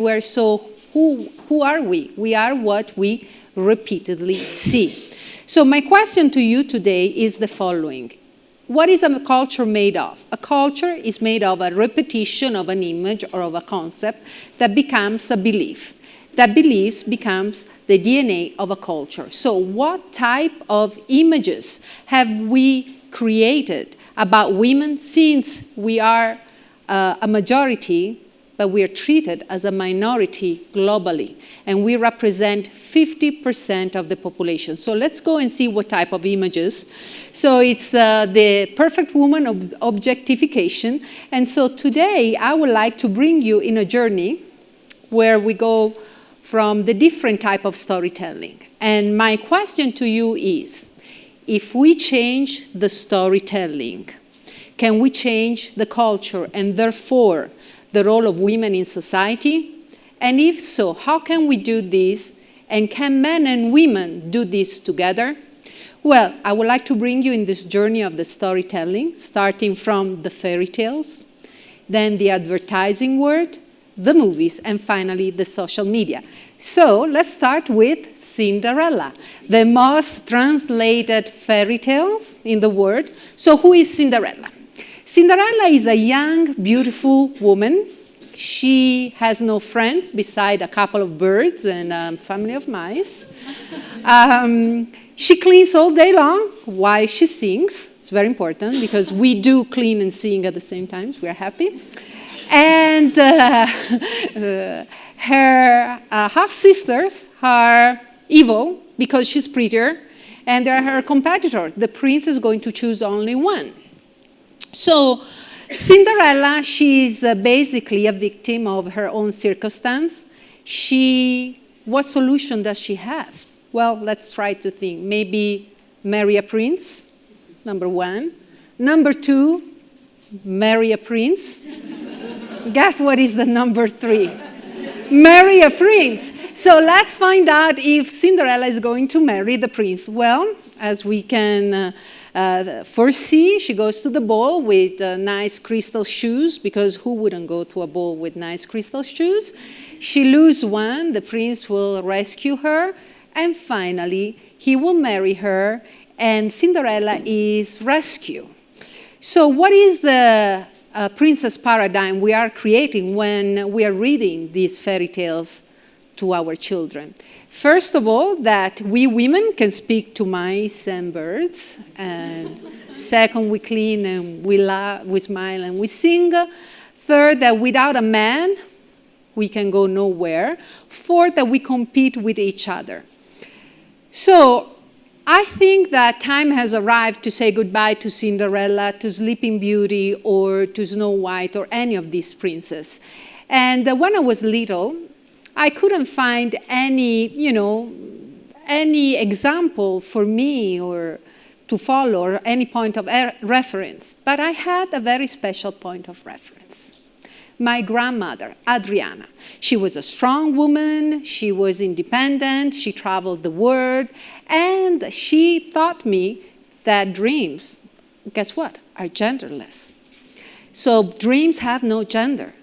We're so who, who are we? We are what we repeatedly see. So my question to you today is the following. What is a culture made of? A culture is made of a repetition of an image or of a concept that becomes a belief. That beliefs becomes the DNA of a culture. So what type of images have we created about women since we are uh, a majority but we are treated as a minority globally, and we represent 50% of the population. So let's go and see what type of images. So it's uh, the perfect woman of objectification, and so today I would like to bring you in a journey where we go from the different type of storytelling. And my question to you is, if we change the storytelling, can we change the culture and therefore the role of women in society? And if so, how can we do this? And can men and women do this together? Well, I would like to bring you in this journey of the storytelling, starting from the fairy tales, then the advertising world, the movies, and finally the social media. So let's start with Cinderella, the most translated fairy tales in the world. So who is Cinderella? Cinderella is a young, beautiful woman. She has no friends beside a couple of birds and a family of mice. Um, she cleans all day long while she sings. It's very important because we do clean and sing at the same time. We're happy. And uh, uh, her uh, half-sisters are evil because she's prettier, and they're her competitor. The prince is going to choose only one. So Cinderella, she's uh, basically a victim of her own circumstance. She, what solution does she have? Well, let's try to think. Maybe marry a prince, number one. Number two, marry a prince. Guess what is the number three? marry a prince. So let's find out if Cinderella is going to marry the prince. Well, as we can uh, uh, C, she goes to the ball with uh, nice crystal shoes, because who wouldn't go to a ball with nice crystal shoes? She loses one, the prince will rescue her, and finally, he will marry her, and Cinderella is rescued. So what is the uh, princess paradigm we are creating when we are reading these fairy tales to our children? First of all, that we women can speak to mice and birds. And second, we clean and we laugh, we smile and we sing. Third, that without a man, we can go nowhere. Fourth, that we compete with each other. So I think that time has arrived to say goodbye to Cinderella, to Sleeping Beauty, or to Snow White, or any of these princes. And uh, when I was little, I couldn't find any, you know, any example for me or to follow or any point of er, reference, but I had a very special point of reference. My grandmother, Adriana. She was a strong woman, she was independent, she traveled the world, and she taught me that dreams, guess what, are genderless. So dreams have no gender.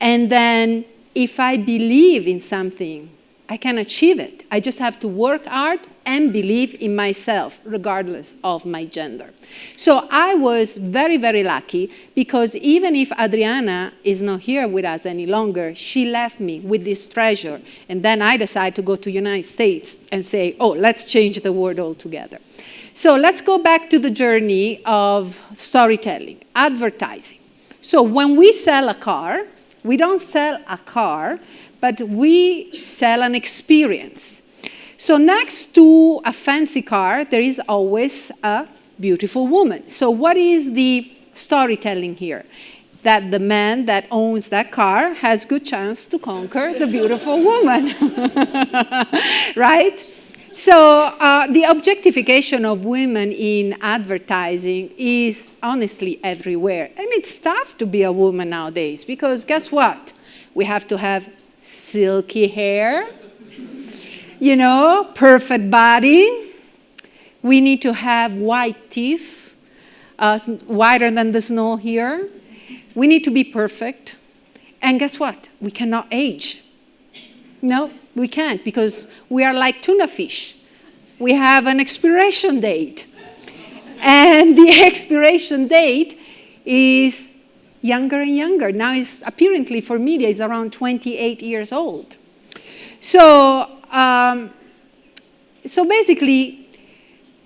And then if I believe in something, I can achieve it. I just have to work hard and believe in myself, regardless of my gender. So I was very, very lucky because even if Adriana is not here with us any longer, she left me with this treasure. And then I decided to go to the United States and say, oh, let's change the world altogether. So let's go back to the journey of storytelling, advertising. So when we sell a car, we don't sell a car, but we sell an experience. So next to a fancy car, there is always a beautiful woman. So what is the storytelling here? That the man that owns that car has good chance to conquer the beautiful woman, right? So uh, the objectification of women in advertising is honestly everywhere. And it's tough to be a woman nowadays because guess what? We have to have silky hair, you know, perfect body. We need to have white teeth, uh, whiter than the snow here. We need to be perfect. And guess what? We cannot age No, we can't because we are like tuna fish. We have an expiration date. And the expiration date is younger and younger. Now is apparently for media is around 28 years old. So, um, so basically,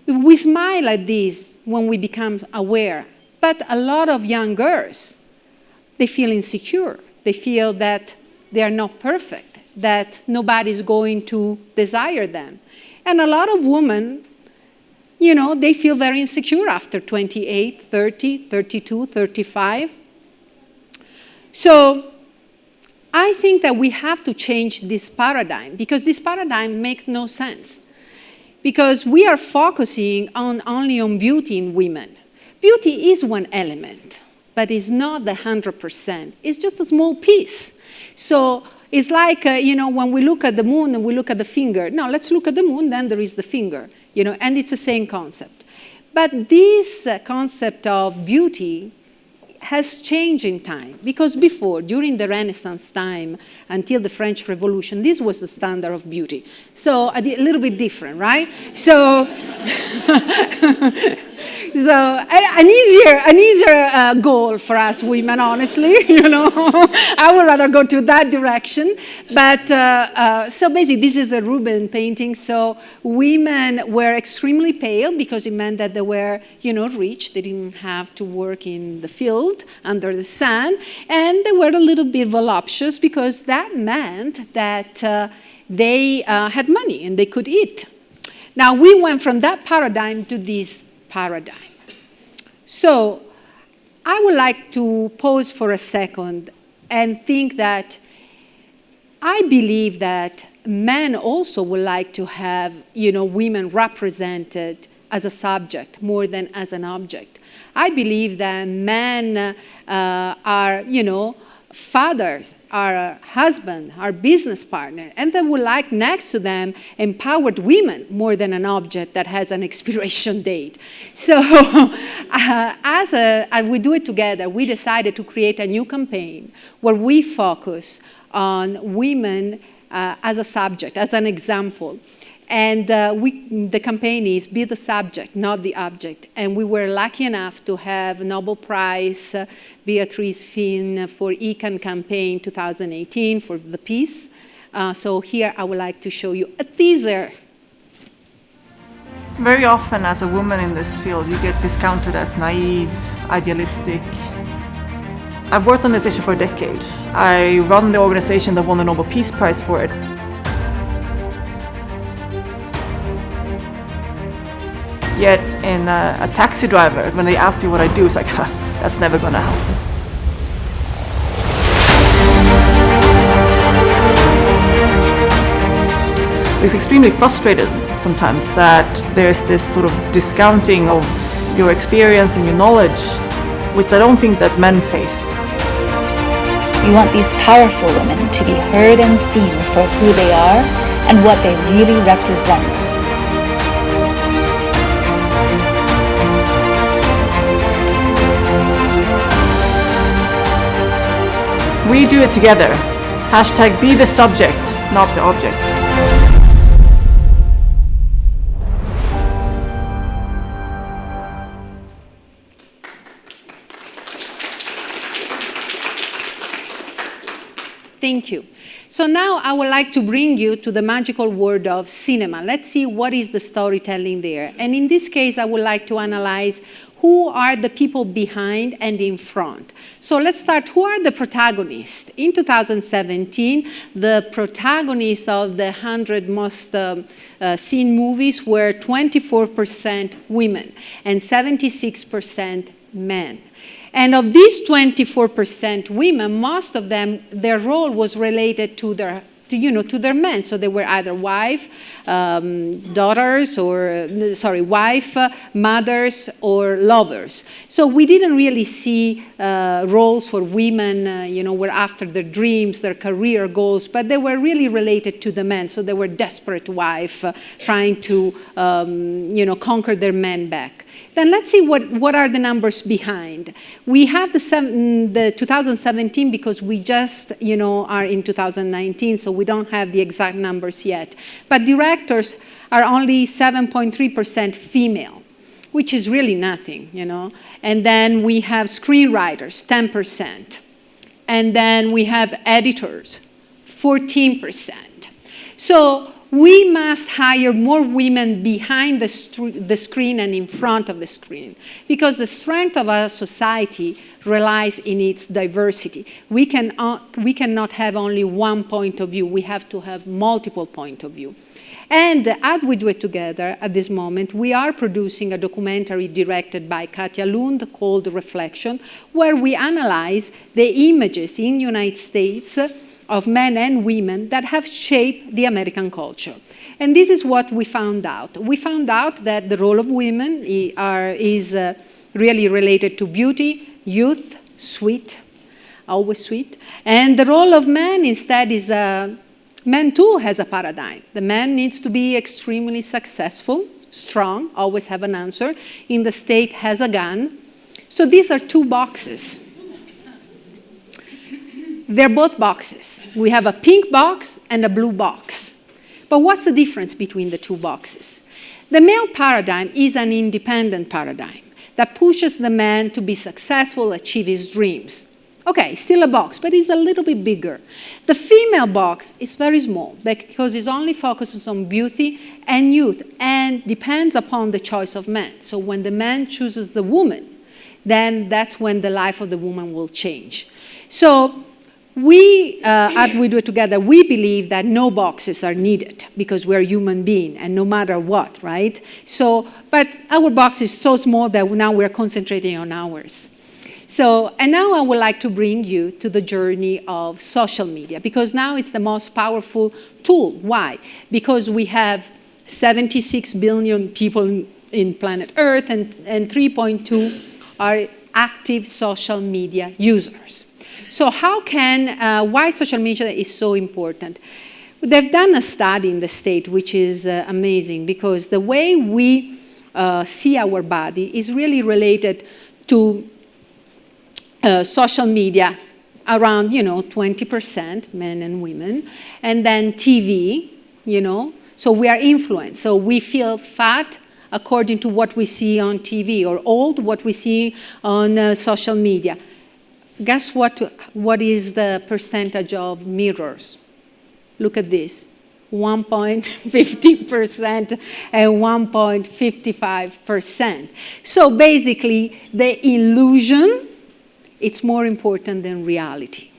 we smile at this when we become aware. But a lot of young girls, they feel insecure. They feel that they are not perfect, that nobody's going to desire them. And a lot of women, you know, they feel very insecure after 28, 30, 32, 35. So I think that we have to change this paradigm because this paradigm makes no sense. Because we are focusing on only on beauty in women. Beauty is one element, but it's not the 100%. It's just a small piece. So it's like, uh, you know, when we look at the moon and we look at the finger. No, let's look at the moon, then there is the finger, you know, and it's the same concept. But this uh, concept of beauty has changed in time because before, during the Renaissance time until the French Revolution, this was the standard of beauty. So a, little bit different, right? So So an easier, an easier uh, goal for us women, honestly, you know. I would rather go to that direction. But uh, uh, so basically, this is a Rubens painting. So women were extremely pale because it meant that they were, you know, rich. They didn't have to work in the field under the sun. And they were a little bit voluptuous because that meant that uh, they uh, had money and they could eat. Now, we went from that paradigm to this paradigm. So I would like to pause for a second and think that I believe that men also would like to have, you know, women represented as a subject more than as an object. I believe that men uh, are, you know, fathers, our husband, our business partner, and they would like next to them empowered women more than an object that has an expiration date. So uh, as, a, we do it together, we decided to create a new campaign where we focus on women uh, as a subject, as an example. And uh, we, the campaign is be the subject, not the object. And we were lucky enough to have Nobel Prize uh, Beatrice Fihn for ICAN campaign 2018 for the peace. Uh, so here I would like to show you a teaser. Very often as a woman in this field, you get discounted as naive, idealistic. I've worked on this issue for a decade. I run the organization that won the Nobel Peace Prize for it. Yet in a, a taxi driver, when they ask me what I do, it's like, that's never gonna happen. It's extremely frustrated sometimes that there's this sort of discounting of your experience and your knowledge, which I don't think that men face. We want these powerful women to be heard and seen for who they are and what they really represent. We do it together. Hashtag be the subject, not the object. Thank you. So now I would like to bring you to the magical world of cinema. Let's see what is the storytelling there. And in this case, I would like to analyze who are the people behind and in front. So let's start, who are the protagonists? In 2017, the protagonists of the 100 most uh, uh, seen movies were 24% women and 76% men. And of these 24% women, most of them, their role was related to their to, you know, to their men. So they were either wife, um, daughters, or, sorry, wife, uh, mothers, or lovers. So we didn't really see uh, roles for women, uh, you know, were after their dreams, their career goals, but they were really related to the men. So they were desperate wife uh, trying to, um, you know, conquer their men back. Then let's see what, what are the numbers behind. We have the, seven, mm, the 2017 because we just, you know, are in 2019, so we don't have the exact numbers yet. But directors are only 7.3% female, which is really nothing, you know. And then we have screenwriters, 10%. And then we have editors, 14%. So we must hire more women behind the, the, screen and in front of the screen because the strength of our society relies in its diversity. We, can, uh, we cannot have only one point of view. We have to have multiple point of view. And at We Do It Together, at this moment, we are producing a documentary directed by Katja Lund called Reflection, where we analyze the images in the United States of men and women that have shaped the American culture. And this is what we found out. We found out that the role of women is uh, really related to beauty, youth, sweet, always sweet. And the role of men instead is, uh, men too has a paradigm. The man needs to be extremely successful, strong, always have an answer. In the state has a gun. So these are two boxes. They're both boxes. We have a pink box and a blue box. But what's the difference between the two boxes? The male paradigm is an independent paradigm that pushes the man to be successful, achieve his dreams. Okay, still a box, but it's a little bit bigger. The female box is very small because it only focuses on beauty and youth and depends upon the choice of man. So when the man chooses the woman, then that's when the life of the woman will change. So we, uh, at We Do It Together, we believe that no boxes are needed because we're human beings and no matter what, right? So, but our box is so small that now we're concentrating on ours. So, and now I would like to bring you to the journey of social media because now it's the most powerful tool. Why? Because we have 76 billion people in planet Earth and, and 3.2 are active social media users. So how can, uh, why social media is so important? They've done a study in the state which is uh, amazing because the way we uh, see our body is really related to uh, social media around, you know, 20% men and women, and then TV, you know, so we are influenced. So we feel fat according to what we see on TV or old what we see on uh, social media guess what, what is the percentage of mirrors? Look at this, 1.15% and 1.55%. So basically, the illusion, it's more important than reality.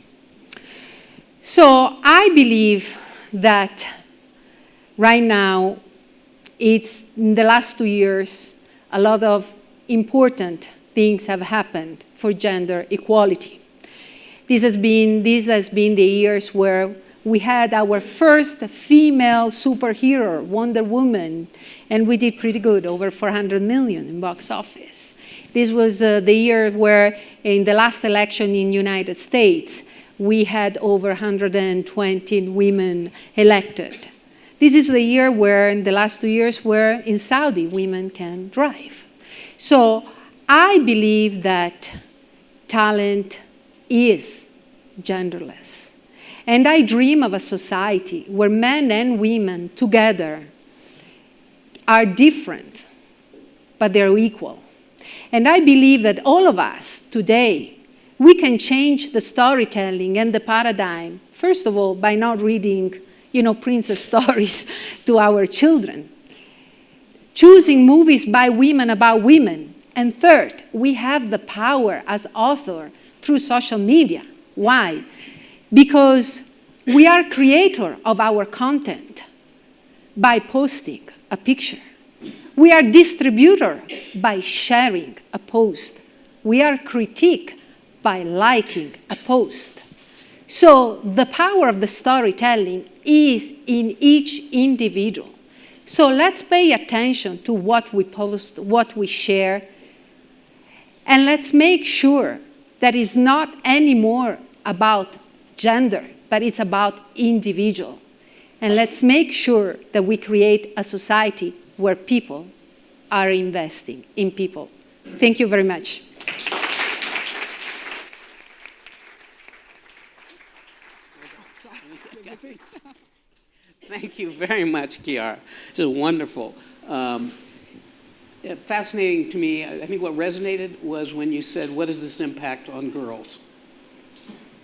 So I believe that right now, it's in the last two years, a lot of important things have happened for gender equality. This has been, this has been the years where we had our first female superhero, Wonder Woman, and we did pretty good, over 400 million in box office. This was uh, the year where in the last election in the United States, we had over 120 women elected. This is the year where, in the last two years, where in Saudi, women can drive. So I believe that talent is genderless. And I dream of a society where men and women together are different, but they're equal. And I believe that all of us today, we can change the storytelling and the paradigm, first of all, by not reading you know, princess stories to our children. Choosing movies by women about women and third, we have the power as author through social media. Why? Because we are creator of our content by posting a picture. We are distributor by sharing a post. We are critique by liking a post. So the power of the storytelling is in each individual. So let's pay attention to what we post, what we share, and let's make sure that it's not anymore about gender, but it's about individual. And let's make sure that we create a society where people are investing in people. Thank you very much. Thank you very much, Chiara. This is wonderful. Um, fascinating to me, I think what resonated was when you said, what is this impact on girls?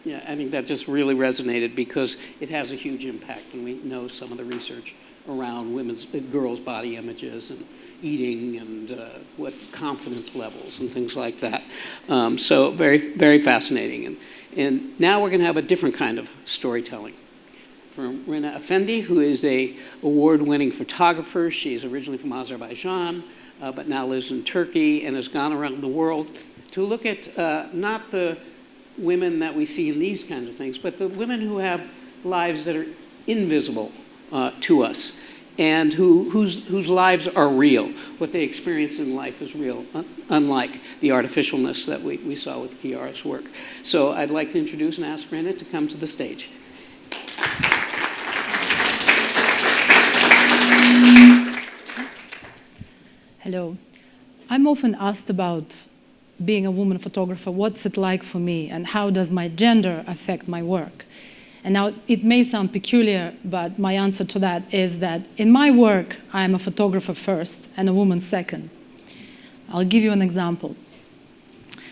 Yeah, I think that just really resonated because it has a huge impact, and we know some of the research around women's, uh, girls' body images and eating and uh, what confidence levels and things like that. Um, so very, very fascinating. And, and now we're going to have a different kind of storytelling from Rena Effendi, who is a award-winning photographer. She is originally from Azerbaijan, uh, but now lives in Turkey and has gone around the world to look at uh, not the women that we see in these kinds of things, but the women who have lives that are invisible uh, to us and who, whose, whose lives are real. What they experience in life is real, un unlike the artificialness that we, we saw with Chiara's work. So I'd like to introduce and ask Rena to come to the stage. Hello. I'm often asked about being a woman photographer, what's it like for me and how does my gender affect my work? And now it may sound peculiar, but my answer to that is that in my work, I'm a photographer first and a woman second. I'll give you an example.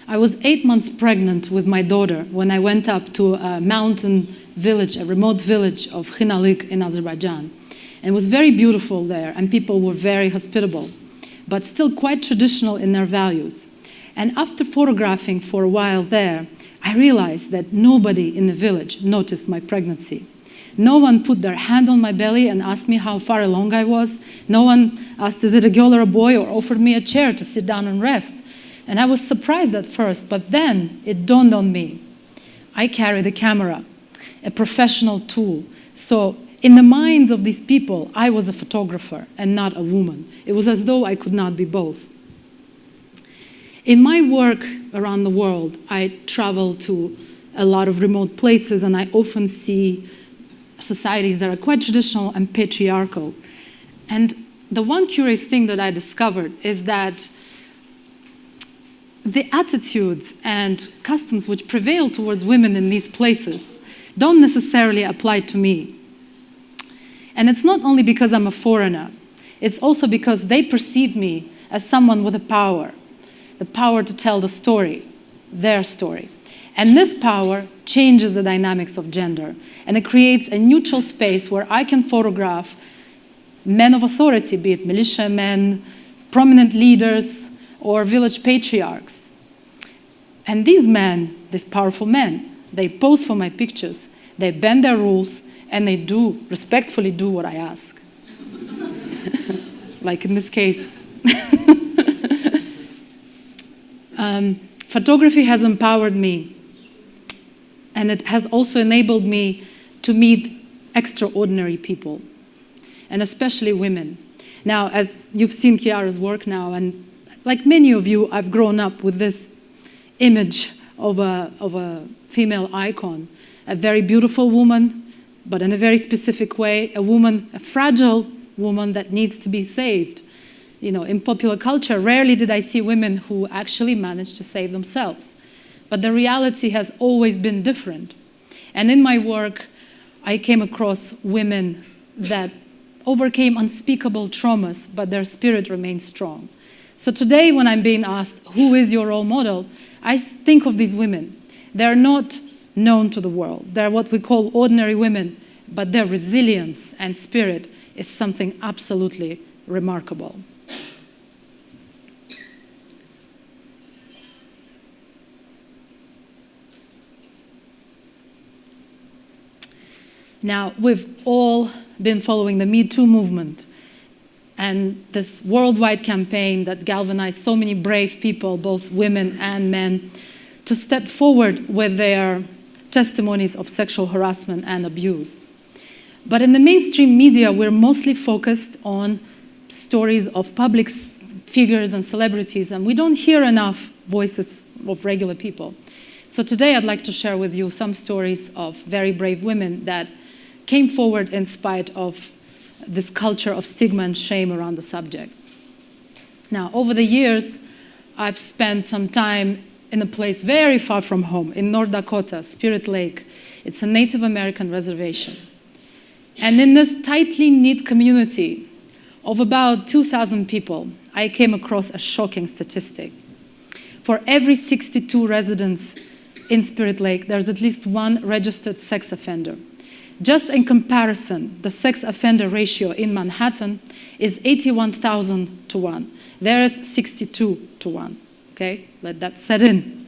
I was eight months pregnant with my daughter when I went up to a mountain village, a remote village of Khinalik in Azerbaijan. And it was very beautiful there, and people were very hospitable, but still quite traditional in their values. And after photographing for a while there, I realized that nobody in the village noticed my pregnancy. No one put their hand on my belly and asked me how far along I was. No one asked, is it a girl or a boy, or offered me a chair to sit down and rest. And I was surprised at first, but then it dawned on me. I carried a camera, a professional tool. So in the minds of these people, I was a photographer and not a woman. It was as though I could not be both. In my work around the world, I travel to a lot of remote places and I often see societies that are quite traditional and patriarchal. And the one curious thing that I discovered is that the attitudes and customs which prevail towards women in these places don't necessarily apply to me. And it's not only because I'm a foreigner, it's also because they perceive me as someone with a power, the power to tell the story, their story. And this power changes the dynamics of gender, and it creates a neutral space where I can photograph men of authority, be it militia men, prominent leaders, or village patriarchs. And these men, these powerful men, they pose for my pictures, they bend their rules, and they do, respectfully do what I ask. like in this case. Um, photography has empowered me and it has also enabled me to meet extraordinary people and especially women. Now, as you've seen Chiara's work now, and like many of you, I've grown up with this image of a, of a female icon, a very beautiful woman, but in a very specific way, a woman, a fragile woman that needs to be saved you know, in popular culture, rarely did I see women who actually managed to save themselves. But the reality has always been different. And in my work, I came across women that overcame unspeakable traumas, but their spirit remained strong. So today, when I'm being asked, who is your role model, I think of these women. They're not known to the world. They're what we call ordinary women, but their resilience and spirit is something absolutely remarkable. Now, we've all been following the Me Too movement and this worldwide campaign that galvanized so many brave people, both women and men, to step forward with their testimonies of sexual harassment and abuse. But in the mainstream media, we're mostly focused on stories of public figures and celebrities, and we don't hear enough voices of regular people. So today I'd like to share with you some stories of very brave women that came forward in spite of this culture of stigma and shame around the subject. Now, over the years, I've spent some time in a place very far from home, in North Dakota, Spirit Lake. It's a Native American reservation. And in this tightly knit community of about 2,000 people, I came across a shocking statistic. For every 62 residents in Spirit Lake, there's at least one registered sex offender. Just in comparison, the sex offender ratio in Manhattan is 81,000 to 1. There is 62 to 1. Okay, let that set in.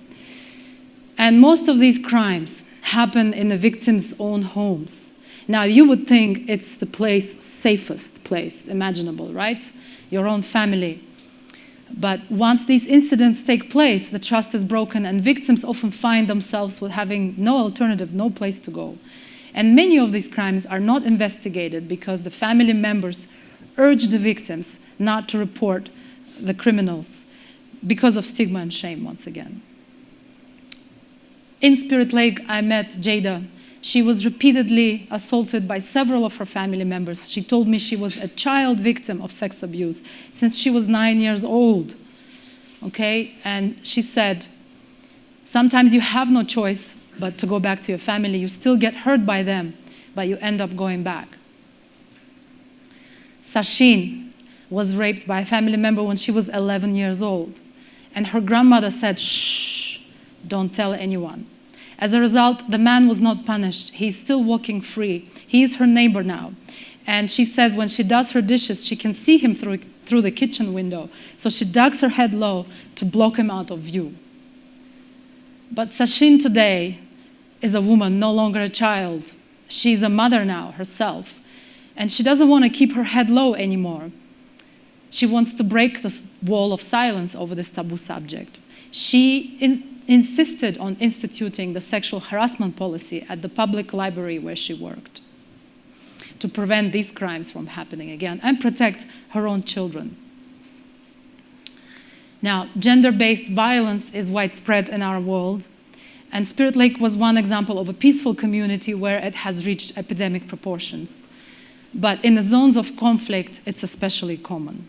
And most of these crimes happen in the victim's own homes. Now, you would think it's the place, safest place imaginable, right? Your own family. But once these incidents take place, the trust is broken, and victims often find themselves with having no alternative, no place to go. And many of these crimes are not investigated because the family members urge the victims not to report the criminals because of stigma and shame, once again. In Spirit Lake, I met Jada. She was repeatedly assaulted by several of her family members. She told me she was a child victim of sex abuse since she was nine years old. Okay? And she said, sometimes you have no choice but to go back to your family. You still get hurt by them, but you end up going back. Sashin was raped by a family member when she was 11 years old. And her grandmother said, shh, don't tell anyone. As a result, the man was not punished. He's still walking free. He is her neighbor now. And she says when she does her dishes, she can see him through, through the kitchen window. So she ducks her head low to block him out of view. But Sashin today is a woman, no longer a child. She's a mother now herself. And she doesn't want to keep her head low anymore. She wants to break the wall of silence over this taboo subject. She in insisted on instituting the sexual harassment policy at the public library where she worked to prevent these crimes from happening again and protect her own children. Now, gender-based violence is widespread in our world, and Spirit Lake was one example of a peaceful community where it has reached epidemic proportions. But in the zones of conflict, it's especially common.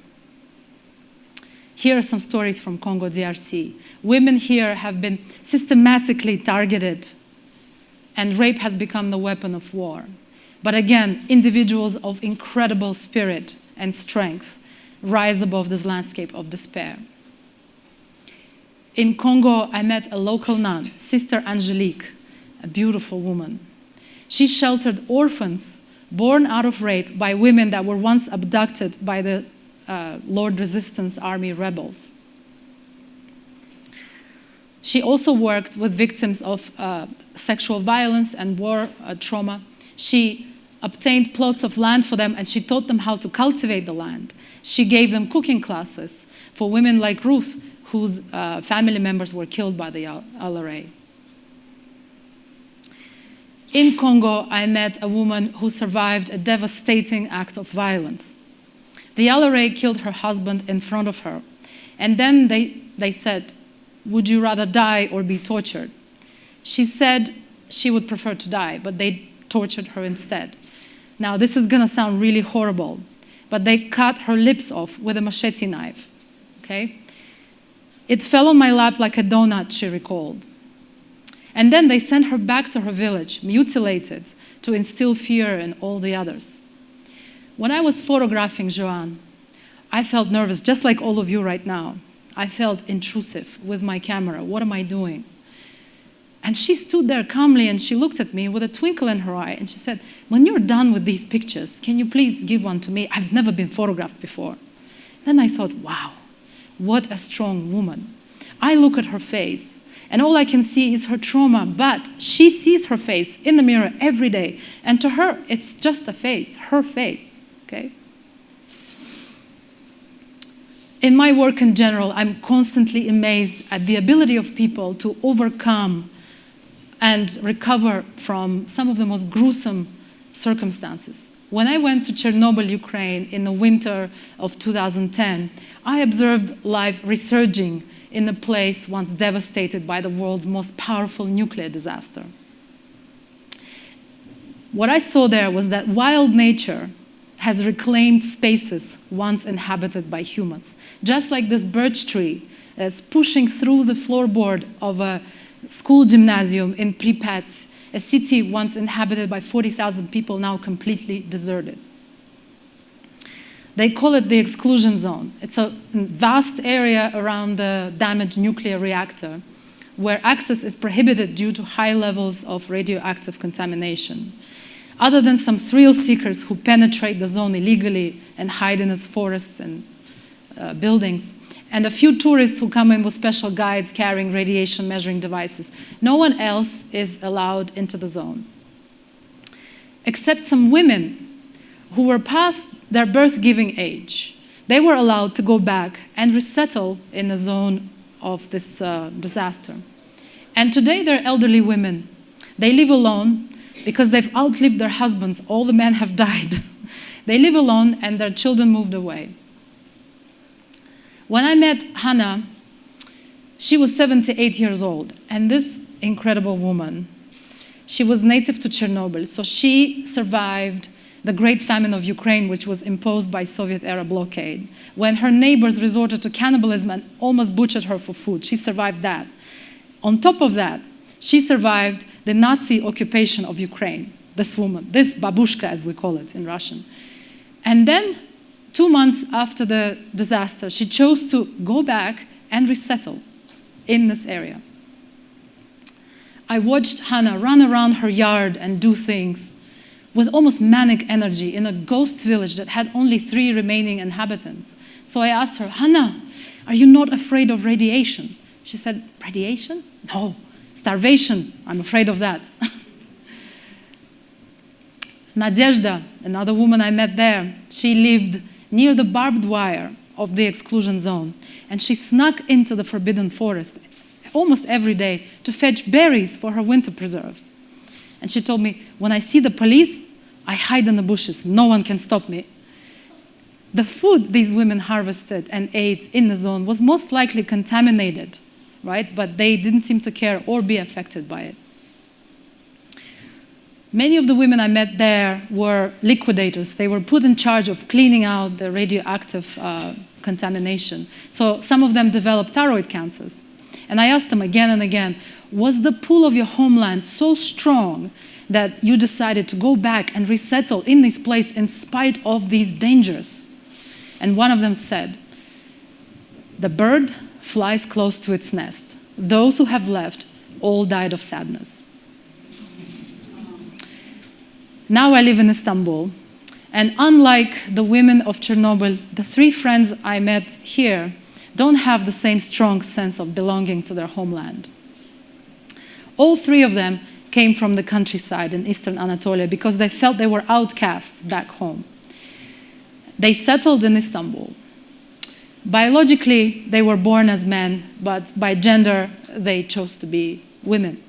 Here are some stories from Congo DRC. Women here have been systematically targeted, and rape has become the weapon of war. But again, individuals of incredible spirit and strength rise above this landscape of despair. In Congo, I met a local nun, Sister Angelique, a beautiful woman. She sheltered orphans born out of rape by women that were once abducted by the uh, Lord Resistance Army rebels. She also worked with victims of uh, sexual violence and war uh, trauma. She obtained plots of land for them and she taught them how to cultivate the land. She gave them cooking classes for women like Ruth, whose uh, family members were killed by the LRA. In Congo, I met a woman who survived a devastating act of violence. The LRA killed her husband in front of her. And then they, they said, Would you rather die or be tortured? She said she would prefer to die, but they tortured her instead. Now, this is going to sound really horrible, but they cut her lips off with a machete knife. Okay? It fell on my lap like a donut, she recalled. And then they sent her back to her village, mutilated, to instill fear in all the others. When I was photographing Joanne, I felt nervous, just like all of you right now. I felt intrusive with my camera. What am I doing? And she stood there calmly and she looked at me with a twinkle in her eye and she said, When you're done with these pictures, can you please give one to me? I've never been photographed before. Then I thought, wow, what a strong woman. I look at her face and all I can see is her trauma, but she sees her face in the mirror every day. And to her, it's just a face, her face okay? In my work in general, I'm constantly amazed at the ability of people to overcome and recover from some of the most gruesome circumstances. When I went to Chernobyl, Ukraine in the winter of 2010, I observed life resurging in a place once devastated by the world's most powerful nuclear disaster. What I saw there was that wild nature has reclaimed spaces once inhabited by humans. Just like this birch tree is pushing through the floorboard of a school gymnasium in Pripyat, a city once inhabited by 40,000 people, now completely deserted. They call it the exclusion zone. It's a vast area around the damaged nuclear reactor where access is prohibited due to high levels of radioactive contamination. Other than some thrill seekers who penetrate the zone illegally and hide in its forests and uh, buildings, and a few tourists who come in with special guides carrying radiation measuring devices. No one else is allowed into the zone. Except some women who were past their birth giving age. They were allowed to go back and resettle in the zone of this uh, disaster. And today they're elderly women. They live alone because they've outlived their husbands. All the men have died. they live alone and their children moved away. When I met Hannah, she was 78 years old, and this incredible woman, she was native to Chernobyl, so she survived the great famine of Ukraine, which was imposed by Soviet-era blockade, when her neighbors resorted to cannibalism and almost butchered her for food. She survived that. On top of that, she survived the Nazi occupation of Ukraine, this woman, this babushka, as we call it in Russian. And then two months after the disaster, she chose to go back and resettle in this area. I watched Hannah run around her yard and do things with almost manic energy in a ghost village that had only three remaining inhabitants. So I asked her, Hannah, are you not afraid of radiation? She said, Radiation? No. Starvation, I'm afraid of that. Nadezhda, another woman I met there, she lived near the barbed wire of the exclusion zone. And she snuck into the forbidden forest almost every day to fetch berries for her winter preserves. And she told me, when I see the police, I hide in the bushes. No one can stop me. The food these women harvested and ate in the zone was most likely contaminated, right? But they didn't seem to care or be affected by it. Many of the women I met there were liquidators. They were put in charge of cleaning out the radioactive uh, contamination. So some of them developed thyroid cancers. And I asked them again and again, was the pull of your homeland so strong that you decided to go back and resettle in this place in spite of these dangers? And one of them said, the bird flies close to its nest. Those who have left all died of sadness. Now I live in Istanbul, and unlike the women of Chernobyl, the three friends I met here don't have the same strong sense of belonging to their homeland. All three of them came from the countryside in eastern Anatolia because they felt they were outcasts back home. They settled in Istanbul. Biologically, they were born as men, but by gender, they chose to be women.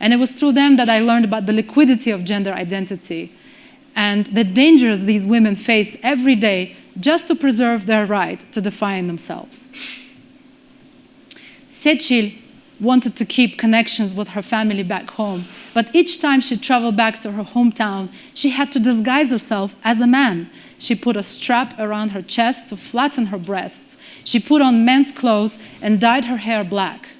And it was through them that I learned about the liquidity of gender identity and the dangers these women face every day just to preserve their right to define themselves. Seçil wanted to keep connections with her family back home, but each time she traveled back to her hometown, she had to disguise herself as a man. She put a strap around her chest to flatten her breasts. She put on men's clothes and dyed her hair black.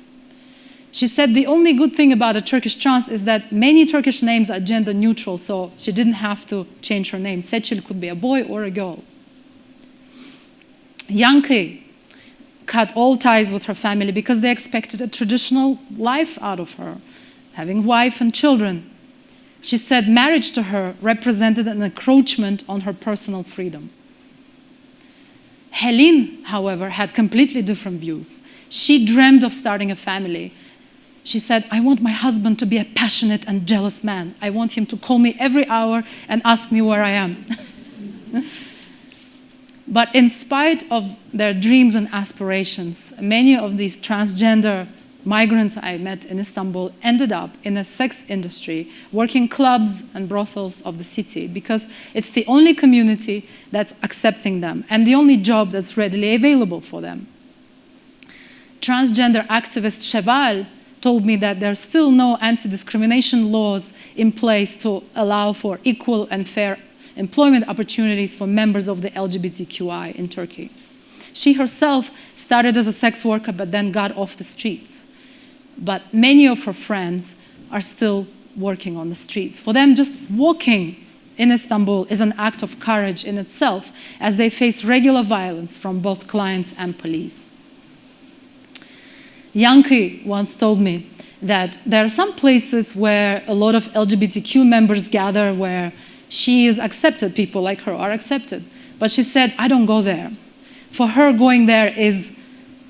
She said the only good thing about a Turkish trans is that many Turkish names are gender neutral, so she didn't have to change her name. Seçil could be a boy or a girl. Yankee cut all ties with her family because they expected a traditional life out of her, having wife and children. She said marriage to her represented an encroachment on her personal freedom. Helene, however, had completely different views. She dreamed of starting a family she said, I want my husband to be a passionate and jealous man. I want him to call me every hour and ask me where I am. but in spite of their dreams and aspirations, many of these transgender migrants I met in Istanbul ended up in the sex industry, working clubs and brothels of the city because it's the only community that's accepting them and the only job that's readily available for them. Transgender activist Cheval told me that there are still no anti-discrimination laws in place to allow for equal and fair employment opportunities for members of the LGBTQI in Turkey. She herself started as a sex worker but then got off the streets. But many of her friends are still working on the streets. For them, just walking in Istanbul is an act of courage in itself as they face regular violence from both clients and police. Yankee once told me that there are some places where a lot of LGBTQ members gather where she is accepted, people like her are accepted. But she said, I don't go there. For her, going there is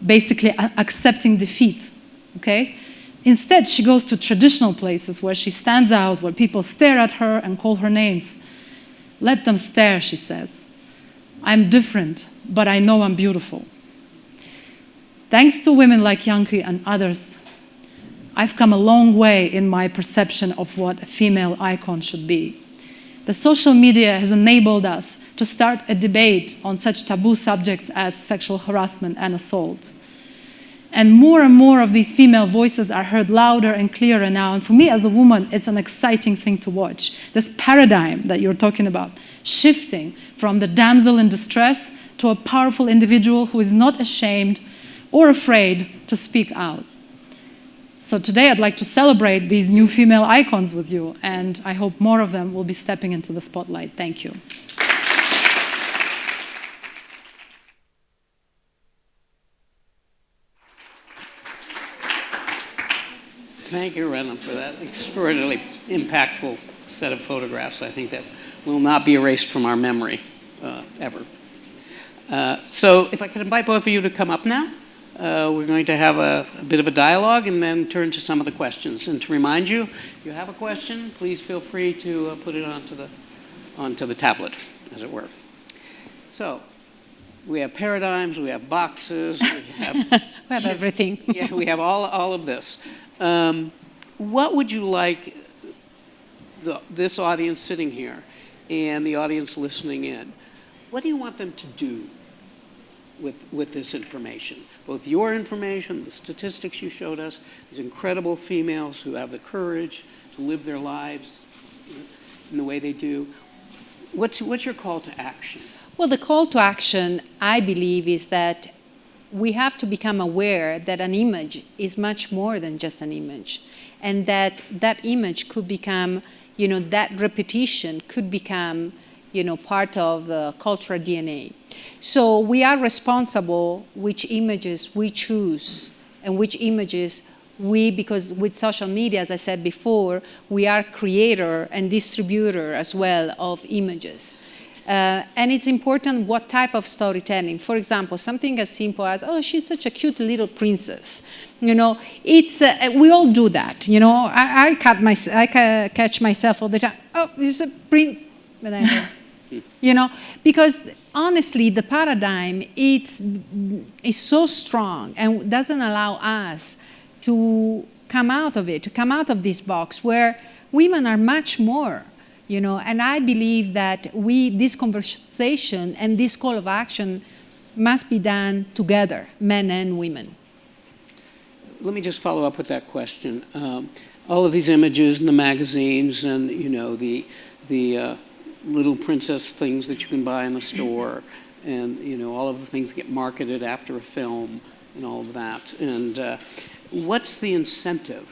basically accepting defeat, okay? Instead, she goes to traditional places where she stands out, where people stare at her and call her names. Let them stare, she says. I'm different, but I know I'm beautiful. Thanks to women like Yankee and others, I've come a long way in my perception of what a female icon should be. The social media has enabled us to start a debate on such taboo subjects as sexual harassment and assault. And more and more of these female voices are heard louder and clearer now. And for me as a woman, it's an exciting thing to watch. This paradigm that you're talking about, shifting from the damsel in distress to a powerful individual who is not ashamed or afraid to speak out. So today I'd like to celebrate these new female icons with you, and I hope more of them will be stepping into the spotlight. Thank you. Thank you, Rena, for that extraordinarily impactful set of photographs. I think that will not be erased from our memory uh, ever. Uh, so if I could invite both of you to come up now. Uh, we're going to have a, a, bit of a dialogue and then turn to some of the questions. And to remind you, if you have a question, please feel free to uh, put it onto the, onto the tablet, as it were. So we have paradigms, we have boxes, we have, we have everything. yeah, we have all, all of this. Um, what would you like the, this audience sitting here and the audience listening in, what do you want them to do with, with this information? Both your information, the statistics you showed us, these incredible females who have the courage to live their lives in the way they do. What's, what's your call to action? Well, the call to action, I believe, is that we have to become aware that an image is much more than just an image and that that image could become, you know, that repetition could become, you know, part of the cultural DNA. So we are responsible which images we choose and which images we, because with social media, as I said before, we are creator and distributor as well of images. Uh, and it's important what type of storytelling. For example, something as simple as, oh, she's such a cute little princess. You know, it's, uh, we all do that. You know, I, I, cut my, I catch myself all the time. Oh, it's a prince. you know, because honestly, the paradigm it's, is so strong and doesn't allow us to come out of it, to come out of this box where women are much more you know, and I believe that we, this conversation and this call of action must be done together, men and women. Let me just follow up with that question. Um, all of these images in the magazines and, you know, the, the uh, little princess things that you can buy in the store and, you know, all of the things that get marketed after a film and all of that. And uh, what's the incentive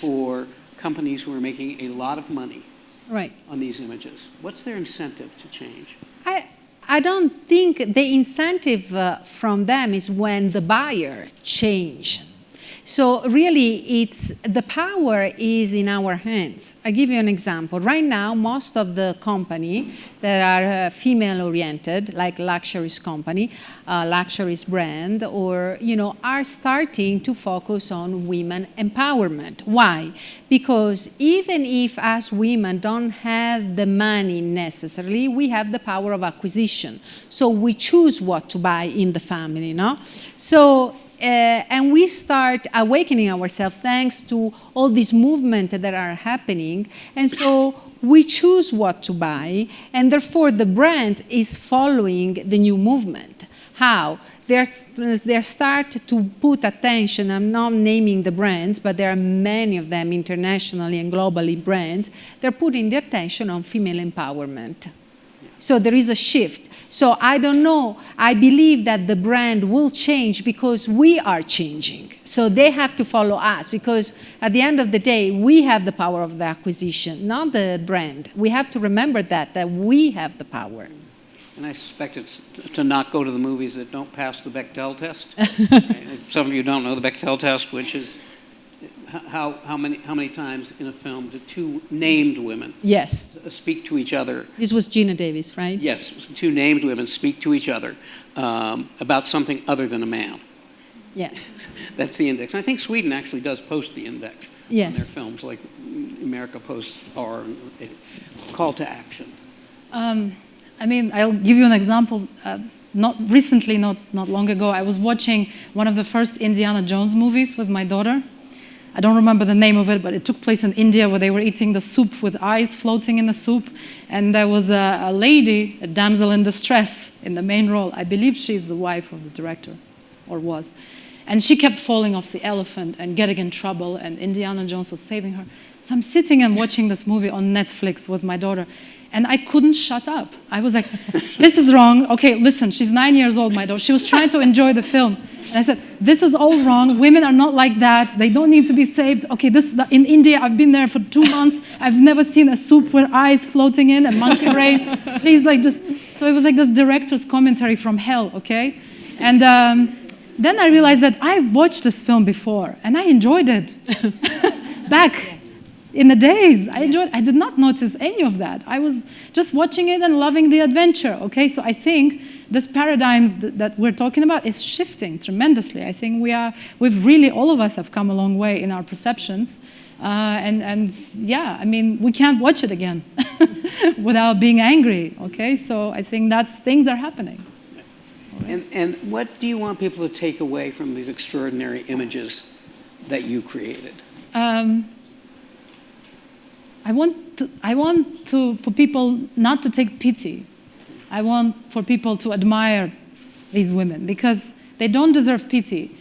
for companies who are making a lot of money right. on these images? What's their incentive to change? I, I don't think the incentive uh, from them is when the buyer change. So really, it's the power is in our hands. I give you an example. Right now, most of the company that are uh, female-oriented, like luxuries company, uh, luxuries brand, or you know, are starting to focus on women empowerment. Why? Because even if as women don't have the money necessarily, we have the power of acquisition. So we choose what to buy in the family, no? So uh, and we start awakening ourselves thanks to all these movements that are happening. And so we choose what to buy, and therefore the brand is following the new movement. How? They're, start to put attention, I'm not naming the brands, but there are many of them internationally and globally brands, they're putting the attention on female empowerment. So there is a shift. So I don't know. I believe that the brand will change because we are changing. So they have to follow us because at the end of the day, we have the power of the acquisition, not the brand. We have to remember that, that we have the power. And I suspect it's to not go to the movies that don't pass the Bechdel test. Some of you don't know the Bechdel test, which is how, how many, how many times in a film do two named women Yes. speak to each other This was Geena Davis, right? Yes, two named women speak to each other um, about something other than a man. Yes. That's the index. And I think Sweden actually does post the index on their films, like America posts our call to action. Um, I mean, I'll give you an example. Uh, not recently, not not long ago, I was watching one of the first Indiana Jones movies with my daughter. I don't remember the name of it, but it took place in India where they were eating the soup with eyes floating in the soup, and there was a, a lady, a damsel in distress, in the main role. I believe she's the wife of the director, or was, and she kept falling off the elephant and getting in trouble, and Indiana Jones was saving her. So I'm sitting and watching this movie on Netflix with my daughter, and I couldn't shut up. I was like, this is wrong. Okay, listen, she's nine years old, my daughter. She was trying to enjoy the film. And I said, this is all wrong. Women are not like that. They don't need to be saved. Okay, this in India, I've been there for two months. I've never seen a soup with eyes floating in and monkey brain. Please, like, just. So it was like this director's commentary from hell, okay? And um, then I realized that I've watched this film before and I enjoyed it. Back in the days. I enjoyed. I did not notice any of that. I was just watching it and loving the adventure. Okay, so I think this paradigms th- that we're talking about is shifting tremendously. I think we are. We've really all of us have come a long way in our perceptions. Uh, and and yeah, I mean, we can't watch it again without being angry. Okay, so I think that's things are happening. And, and what do you want people to take away from these extraordinary images that you created? Um, I want to, I want to, for people not to take pity. I want for people to admire these women because they don't deserve pity.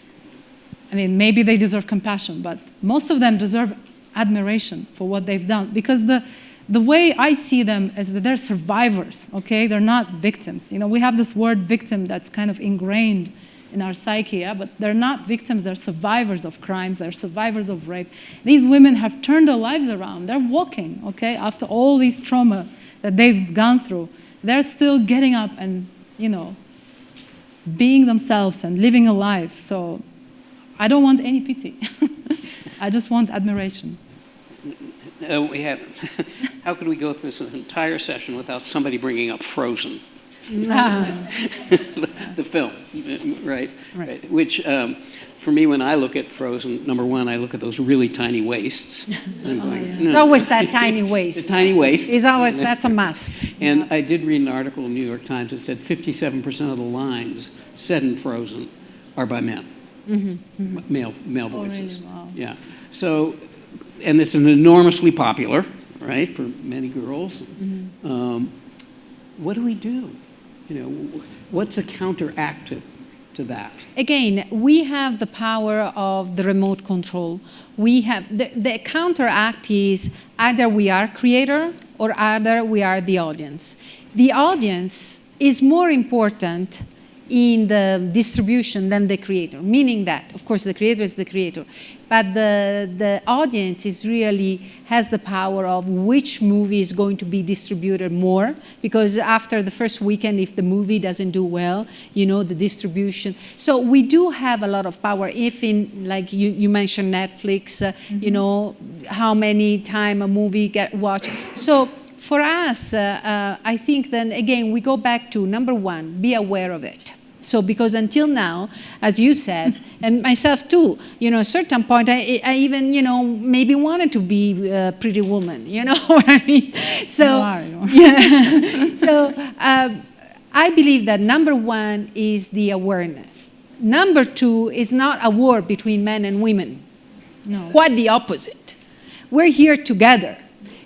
I mean, maybe they deserve compassion, but most of them deserve admiration for what they've done because the, the way I see them is that they're survivors, okay? They're not victims. You know, we have this word victim that's kind of ingrained in our psyche, yeah? but they're not victims, they're survivors of crimes, they're survivors of rape. These women have turned their lives around. They're walking, okay, after all these trauma that they've gone through. They're still getting up and, you know, being themselves and living a life. So I don't want any pity. I just want admiration. Uh, we had, how could we go through this entire session without somebody bringing up Frozen? the film, right? Right. Which, um, for me, when I look at Frozen, number one, I look at those really tiny waists. I'm going, It's always that tiny The waist. tiny waist. It's always, that's a must. And I did read an article in the New York Times that said 57% of the lines said in Frozen are by men, M- male male Oh, really? voices. Wow. Yeah. So, and it's an enormously popular, right, for many girls. Um, what do we do? You know, what's a counteract to, to that? Again, we have the power of the remote control. We have the, the counteract is either we are creator or either we are the audience. The audience is more important in the distribution than the creator, meaning that, of course, the creator is the creator, but the, the audience is really has the power of which movie is going to be distributed more, because after the first weekend, if the movie doesn't do well, you know, the distribution. So we do have a lot of power. If in, like you, you mentioned Netflix, uh, you know, how many time a movie get watched. So for us, uh, uh, I think then again, we go back to number one, be aware of it. So because until now, as you said, and myself too, you know, at a certain point, I, I even, you know, maybe wanted to be a pretty woman, you know what I mean? So, are, yeah. so um, I believe that number one is the awareness. Number two is not a war between men and women. No. Quite the opposite. We're here together.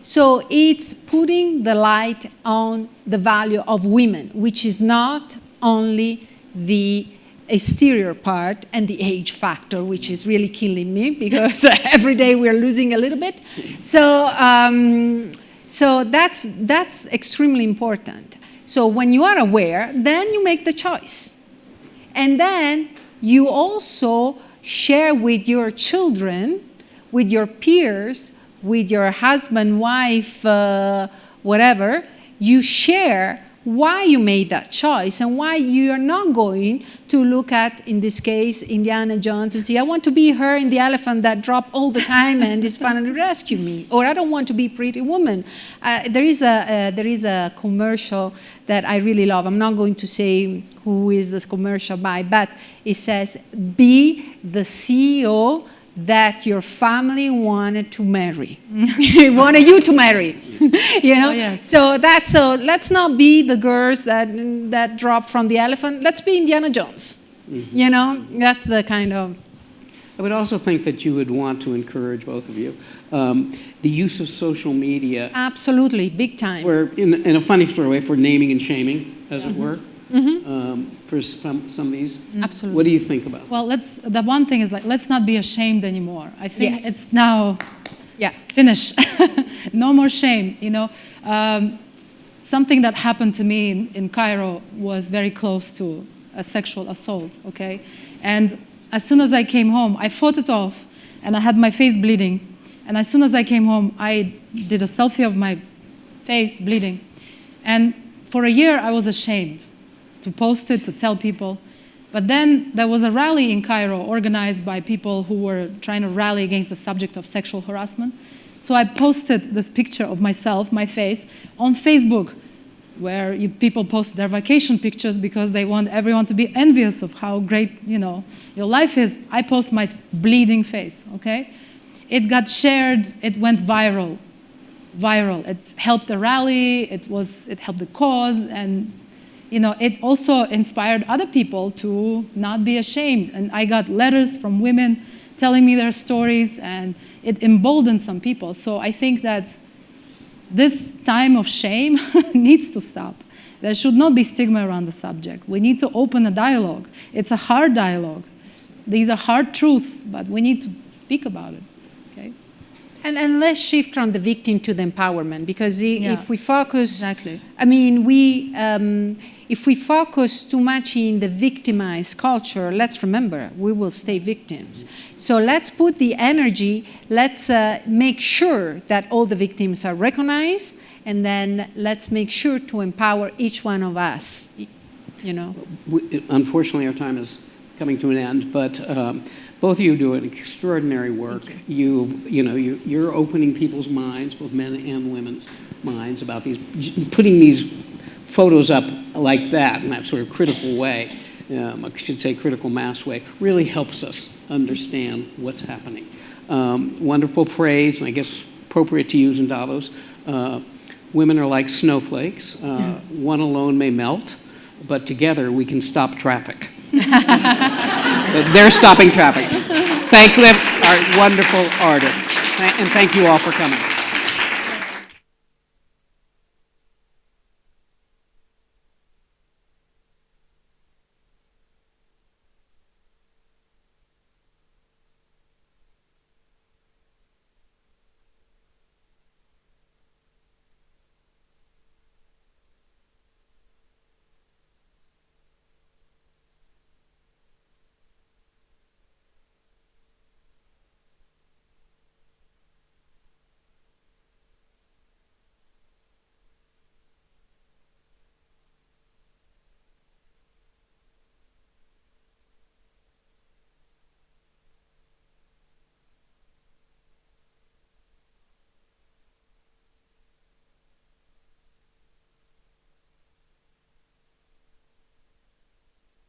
So it's putting the light on the value of women, which is not only the exterior part and the age factor, which is really killing me because every day we're losing a little bit. So, um, so that's, that's extremely important. So when you are aware, then you make the choice. And then you also share with your children, with your peers, with your husband, wife, uh, whatever, you share why you made that choice and why you are not going to look at, in this case, Indiana Jones and say, I want to be her in the elephant that drop all the time and is finally rescue me, or I don't want to be Pretty Woman. Uh, there, is a, uh, there is a commercial that I really love. I'm not going to say who is this commercial by, but it says, be the CEO that your family wanted to marry, wanted you to marry, you know. Oh, yes. So that's so. Let's not be the girls that that drop from the elephant. Let's be Indiana Jones. You know, that's the kind of. I would also think that you would want to encourage both of you um, the use of social media, Absolutely, big time. where in, in a funny sort of way, for naming and shaming, as it were, um, for some, some of these. Absolutely. What do you think about? Well, let's, the one thing is like, let's not be ashamed anymore. I think Yes. it's now Yeah. finish. no more shame, you know. Um, something that happened to me in, in Cairo was very close to a sexual assault, okay? And as soon as I came home, I fought it off and I had my face bleeding. And as soon as I came home, I did a selfie of my face bleeding. And for a year, I was ashamed to post it, to tell people. But then there was a rally in Cairo organized by people who were trying to rally against the subject of sexual harassment. So I posted this picture of myself, my face, on Facebook, where you, people post their vacation pictures because they want everyone to be envious of how great, you know, your life is. I post my bleeding face, okay? It got shared, it went viral, viral. It helped the rally, it, was, it helped the cause, and you know, it also inspired other people to not be ashamed. And I got letters from women telling me their stories, and it emboldened some people. So I think that this time of shame needs to stop. There should not be stigma around the subject. We need to open a dialogue. It's a hard dialogue. These are hard truths, but we need to speak about it. Okay? And, and let's shift from the victim to the empowerment because Yeah. if we focus, Exactly. I mean, we, um, if we focus too much in the victimized culture, let's remember, we will stay victims. So let's put the energy, let's uh, make sure that all the victims are recognized, and then let's make sure to empower each one of us, you know. We- Unfortunately, our time is coming to an end, but um, both of you do an extraordinary work. You, you know, you, you're opening people's minds, both men and women's minds, about these, putting these photos up like that in that sort of critical way, um, I should say critical mass way, really helps us understand what's happening. Um, wonderful phrase, and I guess appropriate to use in Davos. Uh, women are like snowflakes. Uh, one alone may melt, but together we can stop traffic. They're stopping traffic. Thank them, our wonderful artists. And thank you all for coming.